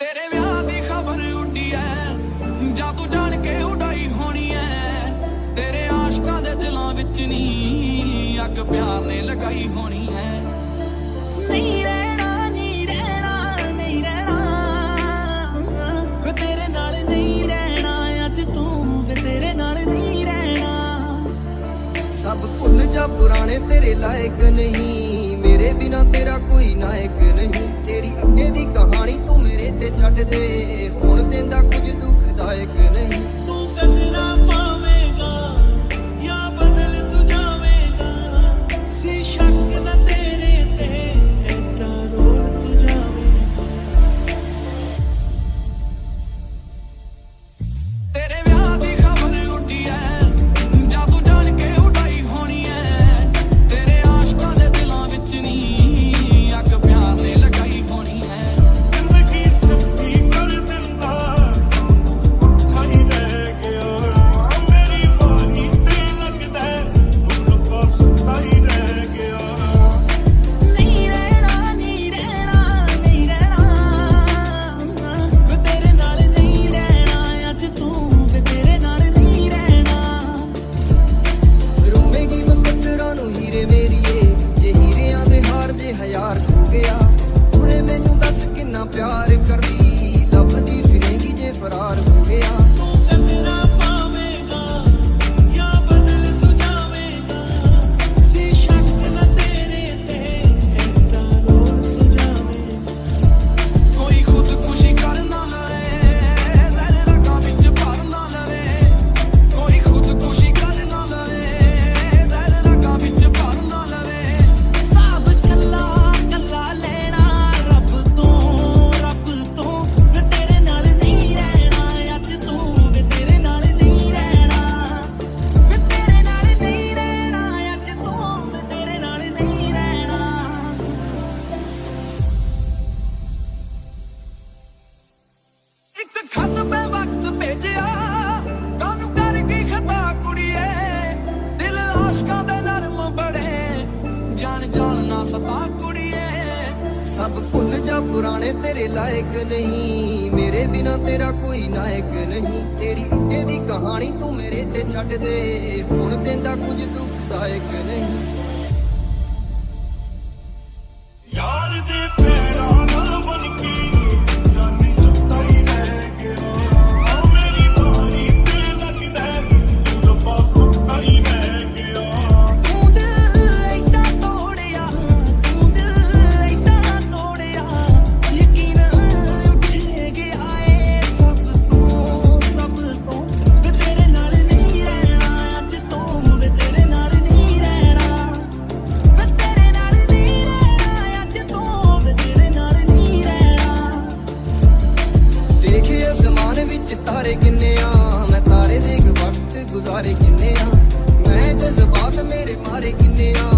ਤੇਰੇ ਵਿਆਹ ਦੀ ਖਬਰ ਉੱਡੀ ਐ। ਜਾਂ ਤੂੰ ਜਾਣ ਕੇ ਉਡਾਈ ਹੋਣੀ ਐ। ਤੇਰੇ ਆਸ਼ਕਾਂ ਦੇ ਦਿਲਾਂ ਵਿੱਚ ਨਹੀਂ ਅੱਗ ਪਿਆਰ ਨੇ ਲਗਾਈ ਹੋਣੀ ਐ। ਨਹੀਂ ਰਹਿਣਾ ਨਹੀਂ ਰਹਿਣਾ ਨਹੀਂ ਰਹਿਣਾ। ਤੇਰੇ ਨਾਲ ਨਹੀਂ ਰਹਿਣਾ ਅੱਜ ਤੂੰ ਵੇ ਤੇਰੇ ਨਾਲ ਨਹੀਂ ਰਹਿਣਾ। ਸਭ ਭੁੱਲ ਜਾ ਪੁਰਾਣੇ ਤੇਰੇ ਲਾਇਕ ਨਹੀਂ। ਮੇਰੇ ਬਿਨਾ ਤੇਰਾ ਕੋਈ ਨਾਇਕ ਨਹੀਂ। ਤੇਰੀ ਅੱਗੇ ਦੀ ਕਹਾਣੀ ਤੂੰ ਮੇਰੇ ਤੇ ਛੱਡ ਦੇ। ਹੁਣ ਨਾ ਸਤਾ ਕੁੜੀਏ। ਸਭ ਭੁੱਲ ਜਾ ਪੁਰਾਣੇ ਤੇਰੇ ਲਾਇਕ ਨਹੀਂ। ਮੇਰੇ ਬਿਨਾ ਤੇਰਾ ਕੋਈ ਨਾਇਕ ਨਹੀਂ। ਤੇਰੀ ਤੇਰੀ ਕਹਾਣੀ ਤੂੰ ਮੇਰੇ ਤੇ ਛੱਡ ਦੇ। ਹੁਣ ਕਹਿੰਦਾ ਕੁਝ ਦੁਖਦਾਇਕ ਨਹੀਂ। ਮਾਰੇ ਕਿੰਨੇ ਆ? ਮੈਂ ਜਜ਼ਬਾਤ ਮੇਰੇ ਮਾਰੇ ਕਿੰਨੇ ਆ?